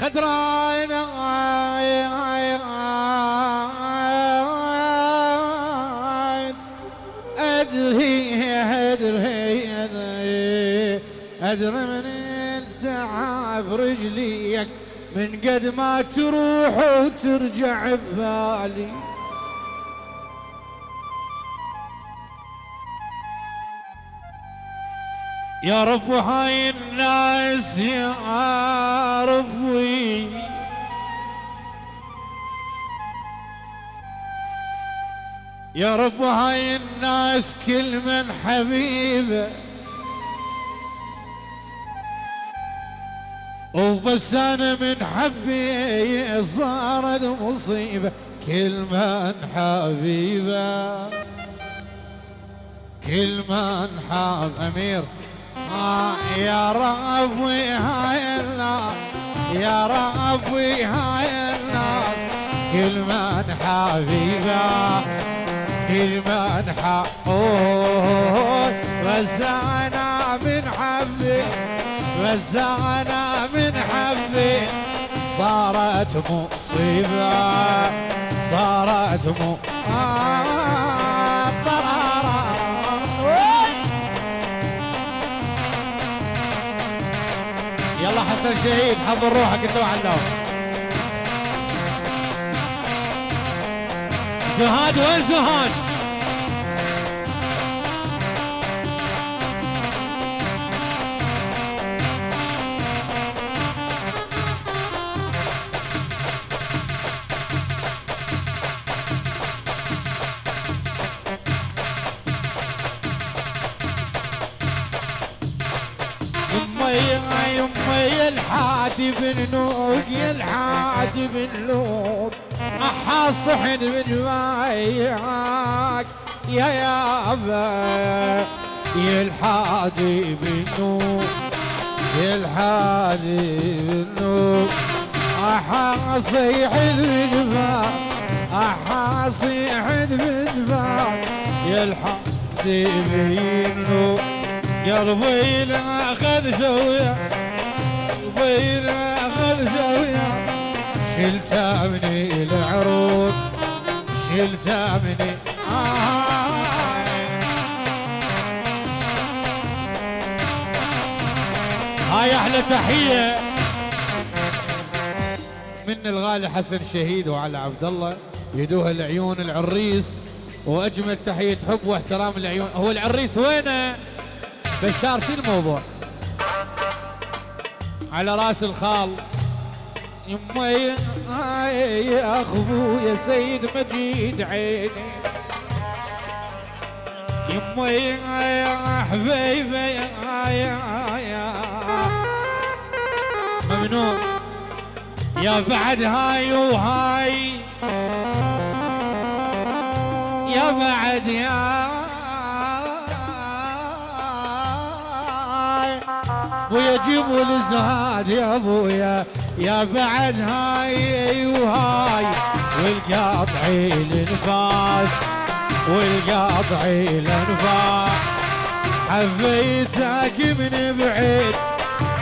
خدران أدري أدري أدري أدري من تعب رجليك من قد ما تروح وترجع ببالي. يا رب هاي الناس يا ربي. يا رب هاي الناس كل من حبيبه. وبس أنا من حبي صارت مصيبة. كل من حبيبه. كل من حاب أمير. يا ربي هاي النار. يا ربي هاي النار. كل من حبيبه كل من حقود أنا من حبي أنا من حبي. صارت مصيبة صارت مو حسن شهيد حضر روحك انت وعلاو زهاد وين زهاد؟ يمي الحادي بن نوق يا الحادي بن لوق. أحا صحن من مايعك يا يابا يا الحادي بن نوق يا الحادي بن نوق. أحا صيحن من صيحن من يا الحادي بن نوق قلبي لا أخذ زاوية اخذ زاوية شلتها من العروض. شلتها من آه. هاي أحلى تحية. من الغالي حسن شهيد وعلى عبد الله. يدوها العيون العريس. وأجمل تحية حب واحترام العيون. هو العريس وينه؟ بشار شو الموضوع؟ على راس الخال. يما يا يا اخو يا سيد مجيد عيني. يما يا حبيبي يا يا ممنون. يا بعد هاي وهاي. يا بعد يا ابويا جيبوا الزهاد يا أبويا يا بعد هاي وهاي والقاطعي الانفاس والقاطعي الانفاس حبيتك من بعيد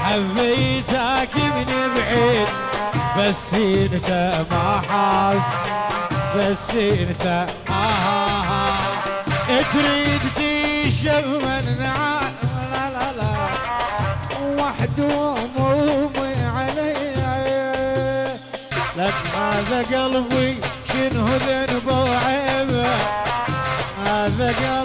حبيتك من بعيد. بس إنت ما حاس بس إنت آه, آه, آه تريد تشم لا وحده همومي علي لك هذا قلبي شنو ذنبه وعيبه هذا قلبي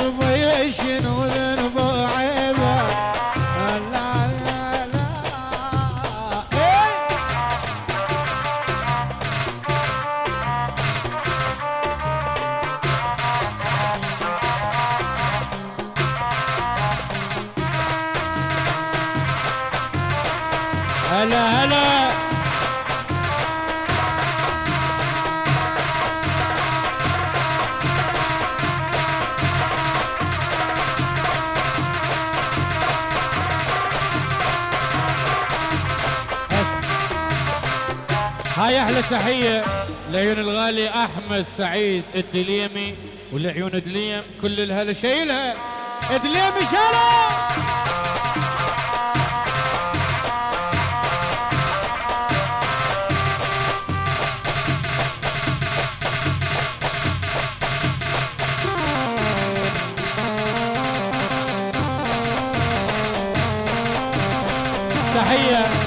هاي أحلى تحيه لعيون الغالي أحمد سعيد الدليمي ولعيون دليم كل الهلا شايلها دليمي شالها تحية.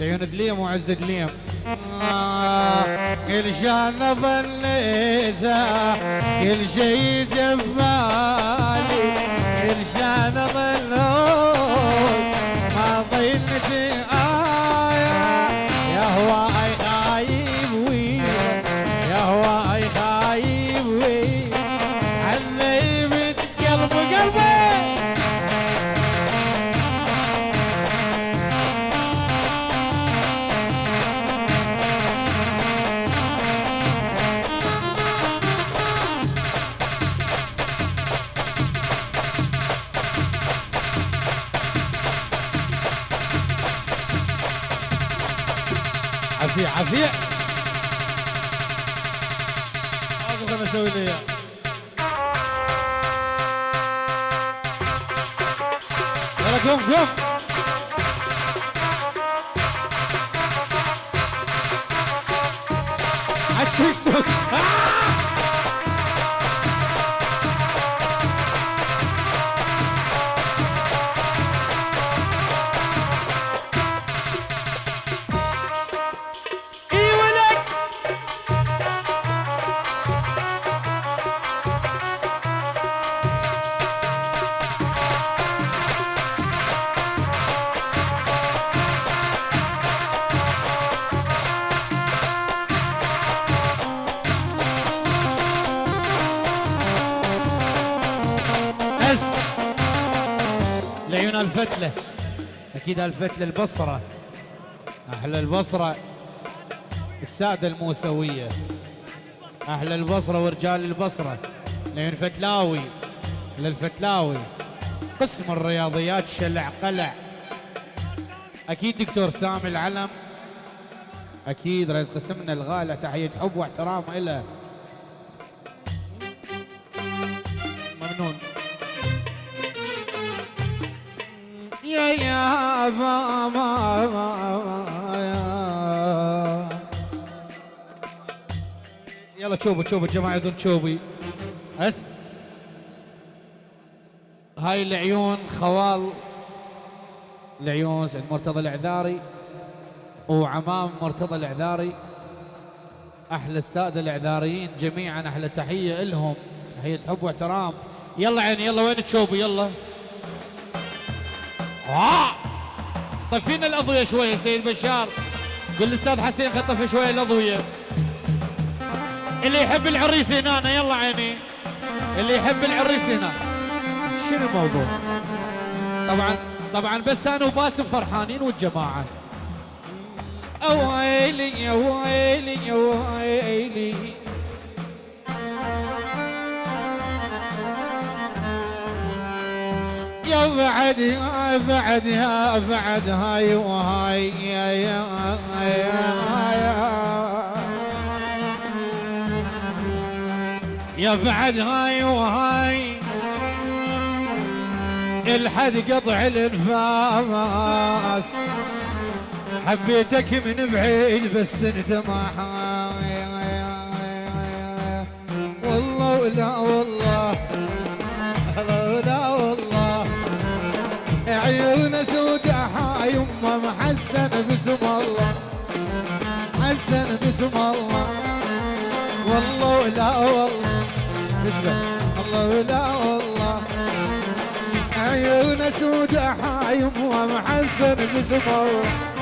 لعيون دليم وعز دليم. آه كل شان ظليته كل شي جبالي كل شان ظلوك 对不对呀来了哥哥 icicked لعيون الفتلة. أكيد الفتلة البصرة. أحلى البصرة. السادة الموسوية. أحلى البصرة ورجال البصرة. لعيون فتلاوي. للفتلاوي. قسم الرياضيات شلع قلع. أكيد دكتور سامي العلم. أكيد رئيس قسمنا الغالي تحية حب واحترام إله يلا تشوفوا تشوفوا الجماعة يدون تشوفي بس هاي العيون خوال. العيون سعد مرتضى العذاري. وعمام مرتضى العذاري. أحلى السادة العذاريين جميعا أحلى تحية لهم. تحية حب واحترام. يلا عيني يلا وين تشوفي يلا. آه. طفينا الأضوية شوية سيد بشار. قل الأستاذ حسين خطف شوية الأضوية. اللي يحب العريس هنا يلا عيني. اللي يحب العريس هنا شنو الموضوع؟ طبعا طبعا بس أنا وباسم فرحانين والجماعة. أويلي يا ويلي يا ويلي بعد يا بعد يا بعد هاي وهاي يا يا يا بعد هاي وهاي. الحد قطع الانفاس. حبيتك من بعيد بس انت ما حاي والله ولا والله. يما محسن باسم الله. حسن باسم الله. والله ولا والله. الله ولا والله. عيون سود حاي يما محسن باسم الله.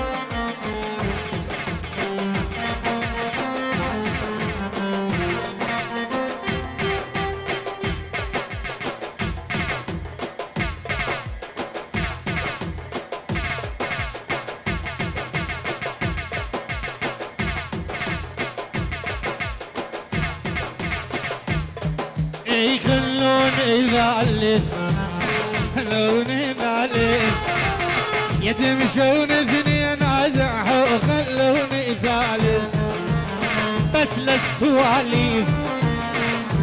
اي خلون يذلل خلون يذلل يتمشون اثنين ازحوا خلون يذلل بس للسواليف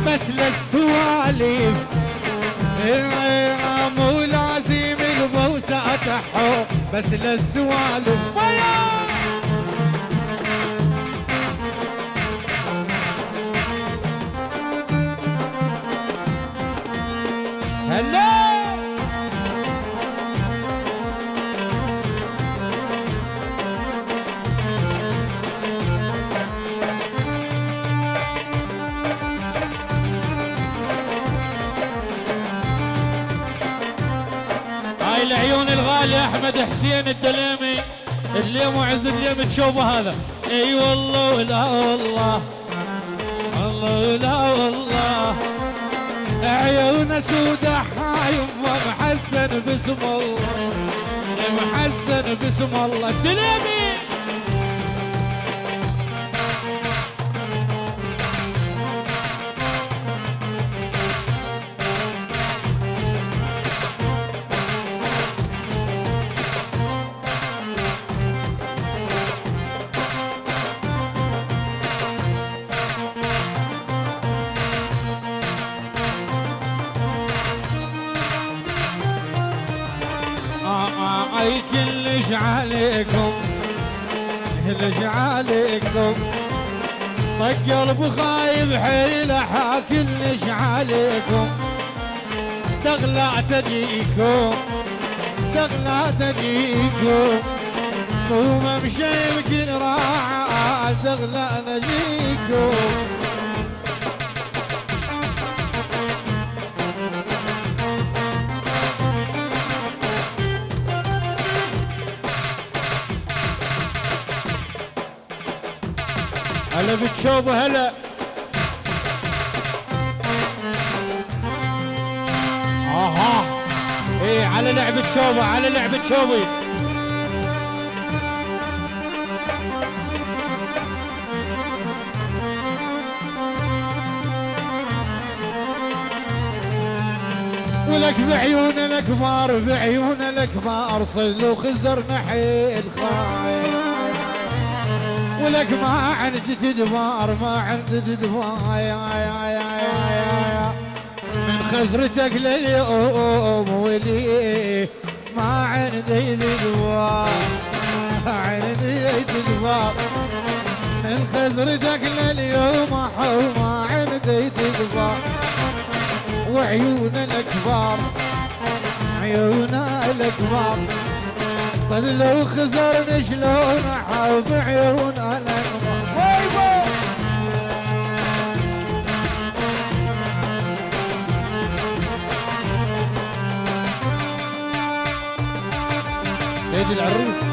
بس للسواليف. إيه، مو لازم البوسة تحو بس للسوالف العيون الغالية أحمد حسين الدليمي. الليم وعز الليم تشوفه هذا. إي والله ولا والله. الله لا والله. عيونه سودة حايم ومحسن باسم الله. محسن باسم الله. الدليمي! أي كلش عليكم كلش عليكم. طق قلب خايب حيل كلش عليكم. تغلى تجيكم تغلى تجيكم. قوم امشي يمكن راعة تغلى تجيكم هلا بتشوبه هلا آها. إيه على لعبة شوبة على لعبة شوبي ولك بعيون الكبار بعيون الكبار صلوا خزر نحيل خايف ولك ما عندي تدبار ما عندي تدبار يا يا يا يا يا من خزرتك لليوم ولي ما عندي تدبار عندي تدبار من خزرتك لليوم حو ما عندي تدبار وعيون الكبار عيون الكبار صلوا خزرنا شلون حب عيون الانوار ويبو سيد العروس.